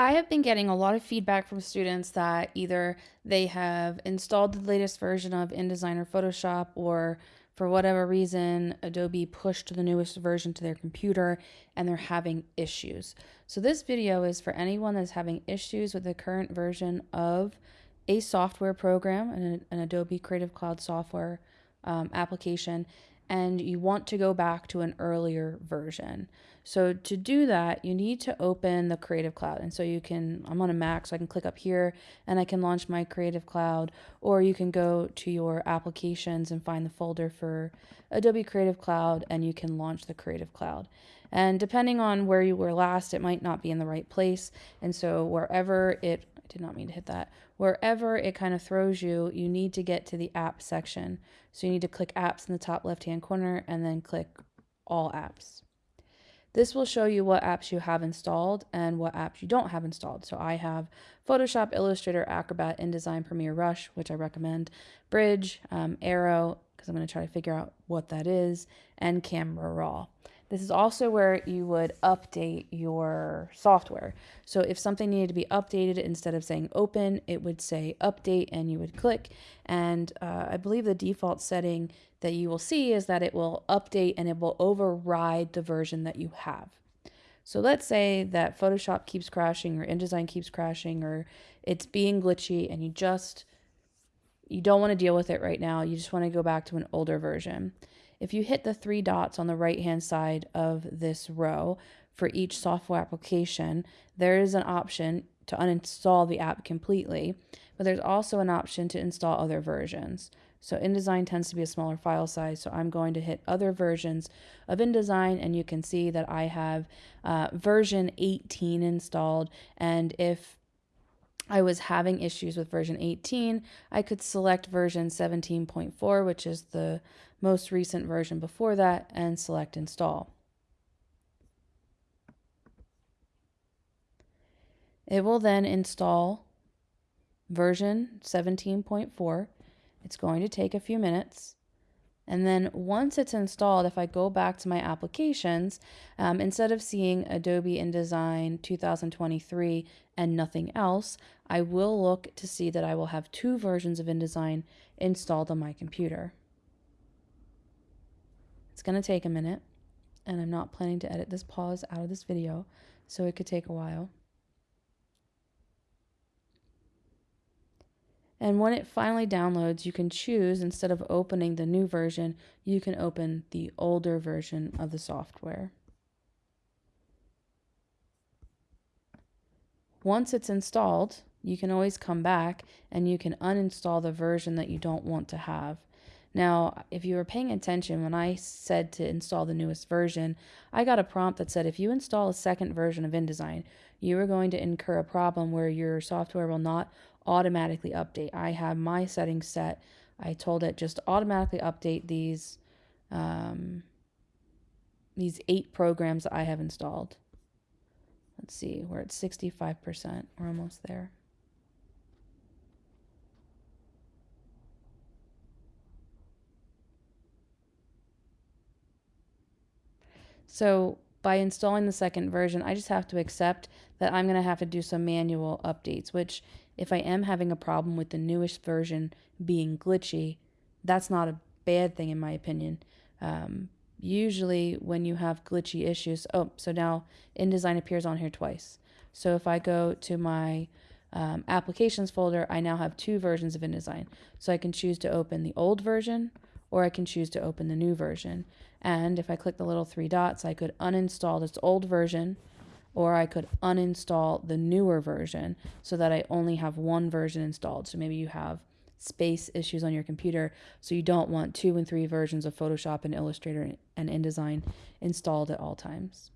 I have been getting a lot of feedback from students that either they have installed the latest version of InDesign or Photoshop, or for whatever reason, Adobe pushed the newest version to their computer and they're having issues. So, this video is for anyone that's having issues with the current version of a software program, an, an Adobe Creative Cloud software um, application, and you want to go back to an earlier version. So to do that, you need to open the Creative Cloud. And so you can, I'm on a Mac, so I can click up here and I can launch my Creative Cloud, or you can go to your applications and find the folder for Adobe Creative Cloud and you can launch the Creative Cloud. And depending on where you were last, it might not be in the right place. And so wherever it did not mean to hit that. Wherever it kind of throws you, you need to get to the app section. So you need to click apps in the top left hand corner and then click all apps. This will show you what apps you have installed and what apps you don't have installed. So I have Photoshop, Illustrator, Acrobat, InDesign, Premiere Rush, which I recommend, Bridge, um, Aero, because I'm going to try to figure out what that is, and Camera Raw. This is also where you would update your software. So if something needed to be updated, instead of saying open, it would say update and you would click. And uh, I believe the default setting that you will see is that it will update and it will override the version that you have. So let's say that Photoshop keeps crashing or InDesign keeps crashing or it's being glitchy and you just you don't want to deal with it right now. You just want to go back to an older version. If you hit the three dots on the right hand side of this row for each software application, there is an option to uninstall the app completely, but there's also an option to install other versions. So InDesign tends to be a smaller file size, so I'm going to hit other versions of InDesign, and you can see that I have uh, version 18 installed, and if I was having issues with version 18, I could select version 17.4, which is the most recent version before that, and select install. It will then install version 17.4. It's going to take a few minutes. And then once it's installed, if I go back to my applications, um, instead of seeing Adobe InDesign 2023 and nothing else, I will look to see that I will have two versions of InDesign installed on my computer. It's going to take a minute, and I'm not planning to edit this pause out of this video, so it could take a while. And when it finally downloads, you can choose, instead of opening the new version, you can open the older version of the software. Once it's installed, you can always come back and you can uninstall the version that you don't want to have. Now, if you were paying attention when I said to install the newest version, I got a prompt that said if you install a second version of InDesign, you are going to incur a problem where your software will not automatically update. I have my settings set. I told it just automatically update these um, these eight programs that I have installed. Let's see, we're at 65%. We're almost there. So by installing the second version, I just have to accept that I'm going to have to do some manual updates, which if I am having a problem with the newest version being glitchy, that's not a bad thing in my opinion. Um, usually when you have glitchy issues, oh, so now InDesign appears on here twice. So if I go to my um, applications folder, I now have two versions of InDesign. So I can choose to open the old version or I can choose to open the new version. And if I click the little three dots, I could uninstall this old version or I could uninstall the newer version so that I only have one version installed. So maybe you have space issues on your computer, so you don't want two and three versions of Photoshop and Illustrator and InDesign installed at all times.